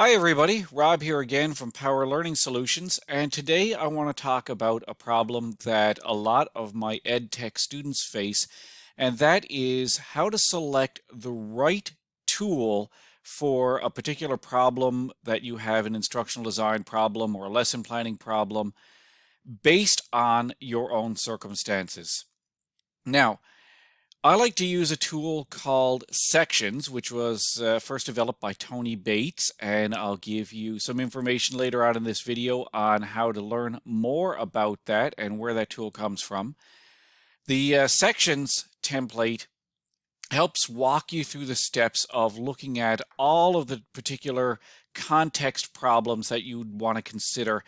Hi everybody, Rob here again from Power Learning Solutions and today I want to talk about a problem that a lot of my ed tech students face and that is how to select the right tool for a particular problem that you have an instructional design problem or a lesson planning problem based on your own circumstances. Now, I like to use a tool called Sections, which was uh, first developed by Tony Bates, and I'll give you some information later on in this video on how to learn more about that and where that tool comes from. The uh, Sections template helps walk you through the steps of looking at all of the particular context problems that you'd want to consider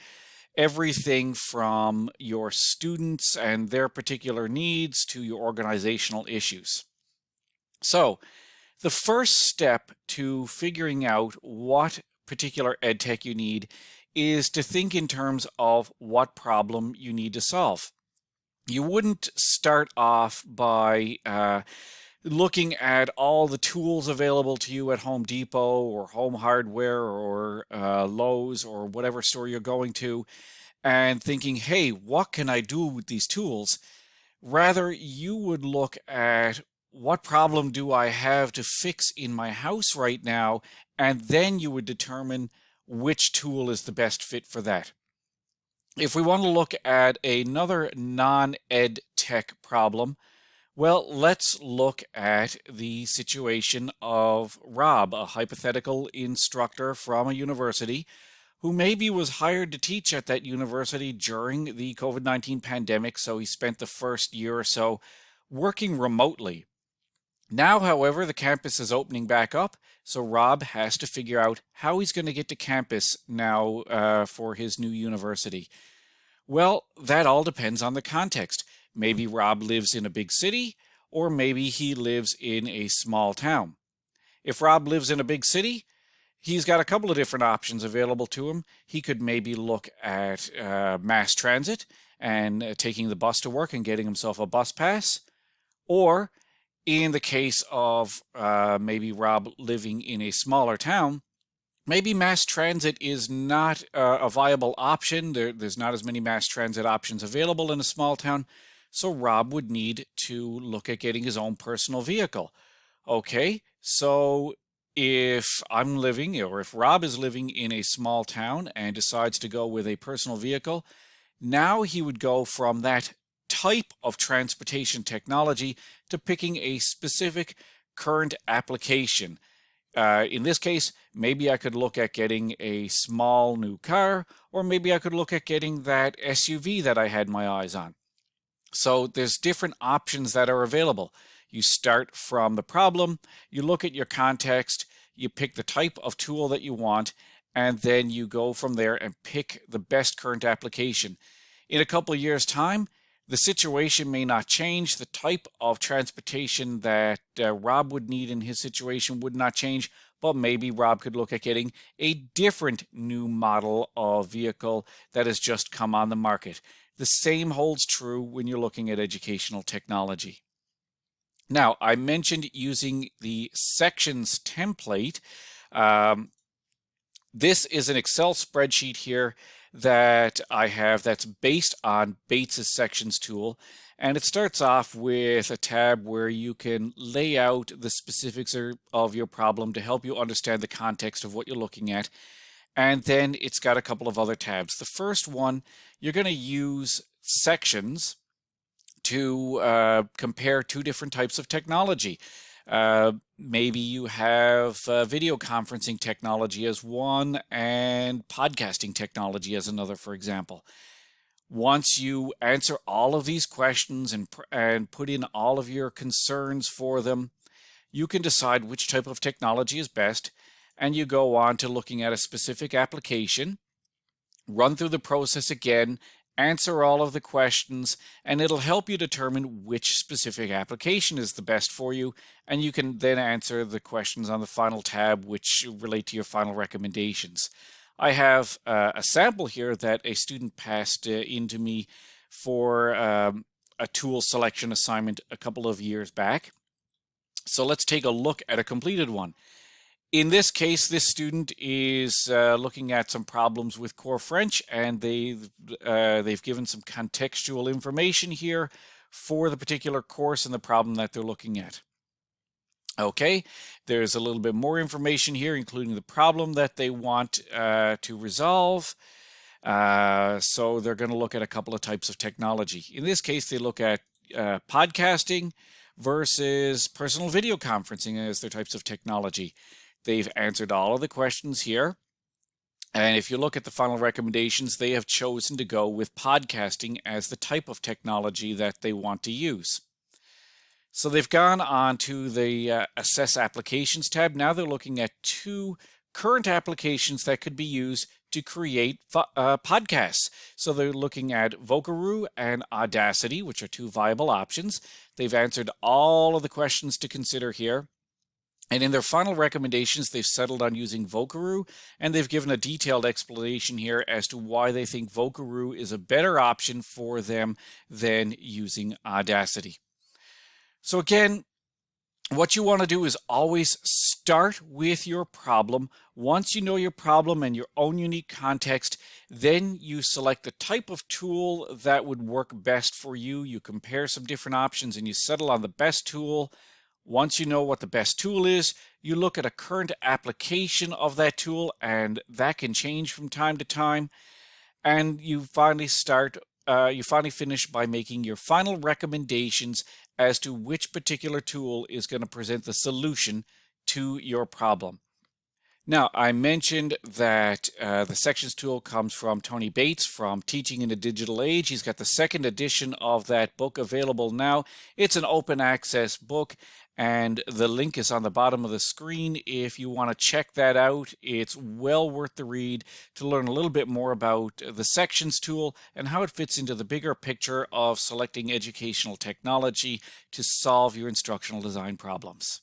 everything from your students and their particular needs to your organizational issues. So the first step to figuring out what particular ed tech you need is to think in terms of what problem you need to solve. You wouldn't start off by uh, looking at all the tools available to you at Home Depot or Home Hardware or uh, Lowe's or whatever store you're going to and thinking, hey, what can I do with these tools? Rather, you would look at what problem do I have to fix in my house right now? And then you would determine which tool is the best fit for that. If we want to look at another non-ed tech problem, well, let's look at the situation of Rob, a hypothetical instructor from a university who maybe was hired to teach at that university during the COVID 19 pandemic. So he spent the first year or so working remotely. Now, however, the campus is opening back up, so Rob has to figure out how he's going to get to campus now uh, for his new university. Well, that all depends on the context. Maybe Rob lives in a big city, or maybe he lives in a small town. If Rob lives in a big city, he's got a couple of different options available to him. He could maybe look at uh, mass transit and uh, taking the bus to work and getting himself a bus pass. Or in the case of uh, maybe Rob living in a smaller town, maybe mass transit is not uh, a viable option. There, there's not as many mass transit options available in a small town. So Rob would need to look at getting his own personal vehicle. Okay, so if I'm living or if Rob is living in a small town and decides to go with a personal vehicle, now he would go from that type of transportation technology to picking a specific current application. Uh, in this case, maybe I could look at getting a small new car, or maybe I could look at getting that SUV that I had my eyes on. So there's different options that are available. You start from the problem, you look at your context, you pick the type of tool that you want, and then you go from there and pick the best current application. In a couple years' time, the situation may not change. The type of transportation that uh, Rob would need in his situation would not change, but maybe Rob could look at getting a different new model of vehicle that has just come on the market. The same holds true when you're looking at educational technology. Now, I mentioned using the sections template. Um, this is an Excel spreadsheet here that I have that's based on Bates's sections tool. And it starts off with a tab where you can lay out the specifics of your problem to help you understand the context of what you're looking at. And then it's got a couple of other tabs. The first one, you're going to use sections to uh, compare two different types of technology. Uh, maybe you have uh, video conferencing technology as one and podcasting technology as another, for example. Once you answer all of these questions and, and put in all of your concerns for them, you can decide which type of technology is best, and you go on to looking at a specific application, run through the process again, answer all of the questions, and it'll help you determine which specific application is the best for you. And you can then answer the questions on the final tab, which relate to your final recommendations. I have uh, a sample here that a student passed uh, into me for um, a tool selection assignment a couple of years back. So let's take a look at a completed one. In this case, this student is uh, looking at some problems with core French and they, uh, they've given some contextual information here for the particular course and the problem that they're looking at. Okay, there's a little bit more information here, including the problem that they want uh, to resolve. Uh, so they're going to look at a couple of types of technology. In this case, they look at uh, podcasting versus personal video conferencing as their types of technology. They've answered all of the questions here. And if you look at the final recommendations, they have chosen to go with podcasting as the type of technology that they want to use. So they've gone on to the uh, Assess Applications tab. Now they're looking at two current applications that could be used to create uh, podcasts. So they're looking at Vocaroo and Audacity, which are two viable options. They've answered all of the questions to consider here. And in their final recommendations, they've settled on using Vocaroo, and they've given a detailed explanation here as to why they think Vocaroo is a better option for them than using Audacity. So again, what you want to do is always start with your problem. Once you know your problem and your own unique context, then you select the type of tool that would work best for you. You compare some different options and you settle on the best tool. Once you know what the best tool is, you look at a current application of that tool and that can change from time to time. And you finally start, uh, you finally finish by making your final recommendations as to which particular tool is going to present the solution to your problem. Now, I mentioned that uh, the sections tool comes from Tony Bates from Teaching in a Digital Age. He's got the second edition of that book available now. It's an open access book and the link is on the bottom of the screen if you want to check that out. It's well worth the read to learn a little bit more about the sections tool and how it fits into the bigger picture of selecting educational technology to solve your instructional design problems.